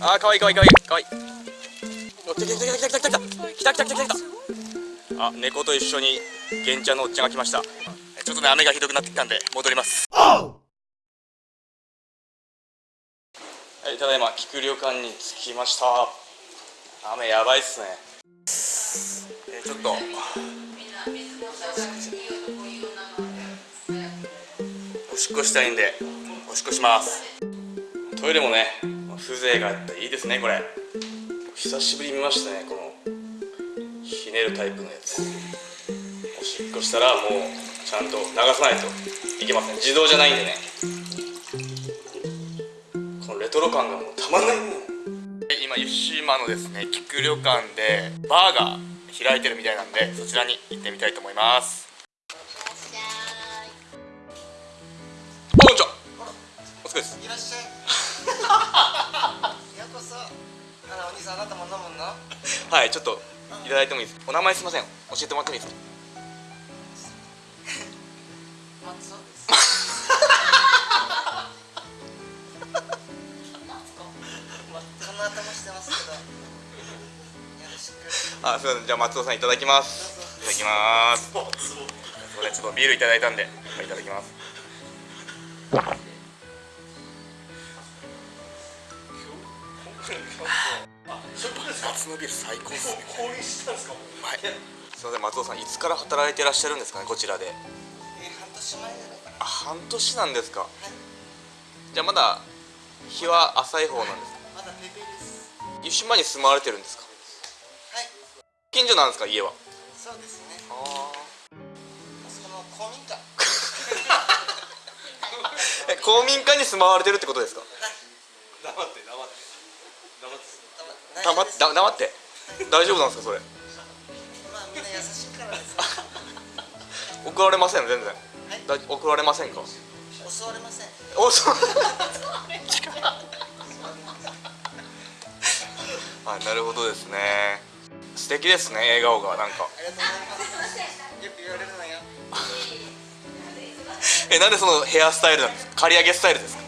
あーかわいいかわいいかわいいかわい。いお来た来た来た来た来た来た来た。来た来た来た来たあ猫と一緒に玄ちゃんのおっちゃんが来ました。ちょっとね雨がひどくなってきたんで戻ります。はいただいま菊旅館に着きました。雨やばいっすね。えーちょっと。おしっこしたいんでおしっこしますトイレもね風情があっていいですねこれ。久しぶりに見ましたねこのひねるタイプのやつ。おしっこしたらもうちゃんと流さないと。いけません。自動じゃないんでね。このレトロ感がもうたまんないもん。今湯島のですね菊旅館でバーが開いてるみたいなんでそちらに行ってみたいと思います。お疲れです。いらっしゃい。ようこそ。あらお兄さんあなたも飲むの？はいちょっといただいてもいいですか？お名前すいません。教えてもらってもいいですか？松尾です。この頭してますけどよろしくあすいません。じゃあ松尾さんいただきます。いただきます。すいませんちょっとビールいただいたんでいただきます夏のビール最高ですね。降臨したんですかはい。すいません松尾さんいつから働いてらっしゃるんですかねこちらで。え半年前じゃないか。なあ半年なんです。かじゃあまだ日は浅い方なんですか。まだペペです。湯島に住まわれてるんですか。はい。近所なんですか家は。そうですね。あその公民館。え公民館に住まわれてるってことですか黙って黙って。大丈夫なんですかそれ？まあみんな優しいからです。怒られません全然。はい？だ怒られませんか？襲われません。おそう。あ なるほどですね。素敵ですね笑顔がなんかありがとうございますよく言われるのよえなんでそのヘアスタイルなんですか刈り上げスタイルですか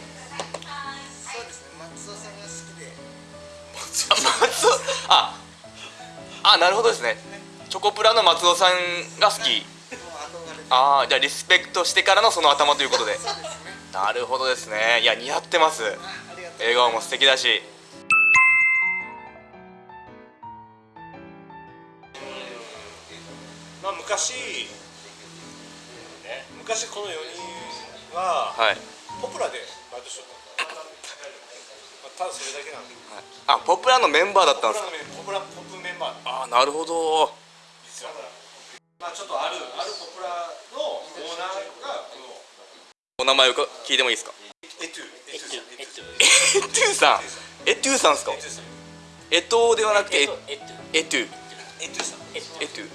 松尾。ああなるほどですね。チョコプラの松尾さんが好き。ああじゃあリスペクトしてからのその頭ということで。なるほどですね。いや似合ってます。笑顔も素敵だし。まあ昔、ね、昔この4人ははい、ポプラでバイトしとったまあ、ただそれだけなんであポプラのメンバーだったんですか？ポプラのメンポプラポップメンバーああなるほど。まあちょっとあるあるポプラのオーナーがこのお名前をか聞いてもいいですか？エトゥエトゥさん。エトゥさんですか？エトではなくてエエトゥエトゥさん。エトゥ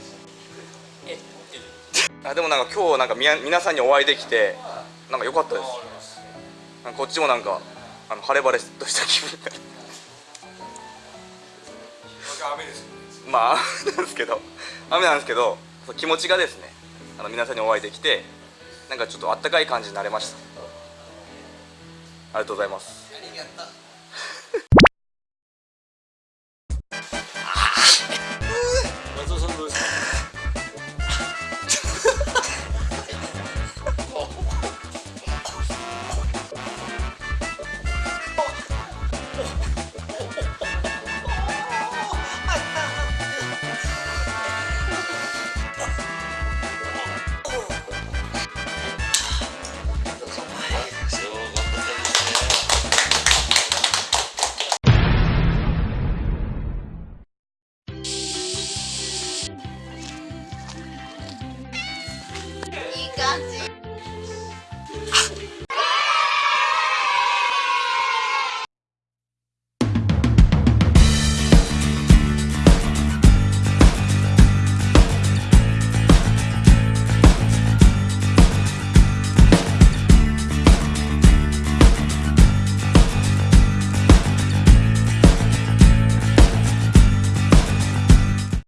あでもなんか今日なんかみや皆さんにお会いできてなんか良かったです。こっちもなんかあの晴れ晴れとした気分になる。雨ですまあ雨なんですけど雨なんですけど気持ちがですねあの皆さんにお会いできてなんかちょっとあったかい感じになれました。ありがとうございます disgusting.